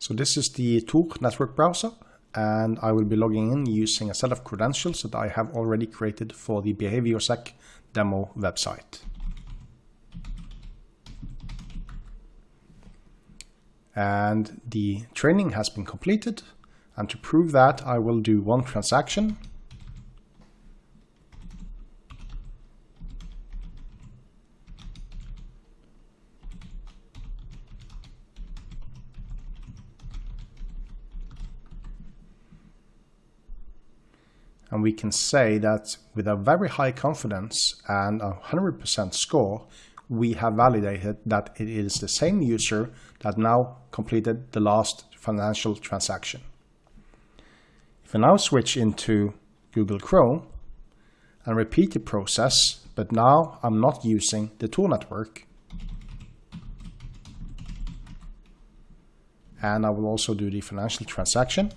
So this is the Tor network browser and I will be logging in using a set of credentials that I have already created for the BehaviorSec demo website. And the training has been completed and to prove that I will do one transaction and we can say that with a very high confidence and a 100% score, we have validated that it is the same user that now completed the last financial transaction. If I now switch into Google Chrome and repeat the process, but now I'm not using the Tor network, and I will also do the financial transaction,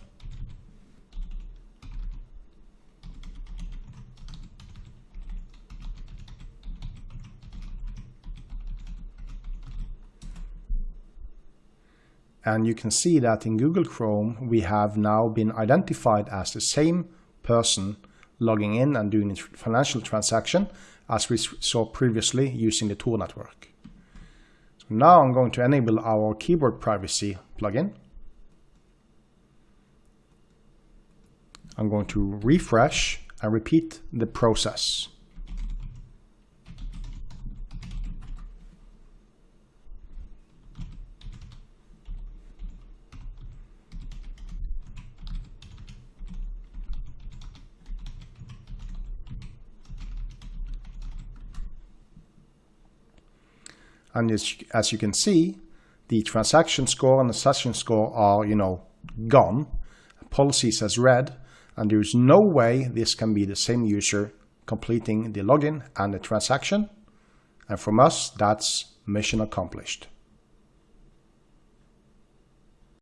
And you can see that in Google Chrome, we have now been identified as the same person logging in and doing a financial transaction as we saw previously using the Tor network. So now I'm going to enable our keyboard privacy plugin. I'm going to refresh and repeat the process. And as, as you can see, the transaction score and the session score are, you know, gone. Policy says red, and there is no way this can be the same user completing the login and the transaction. And from us, that's mission accomplished.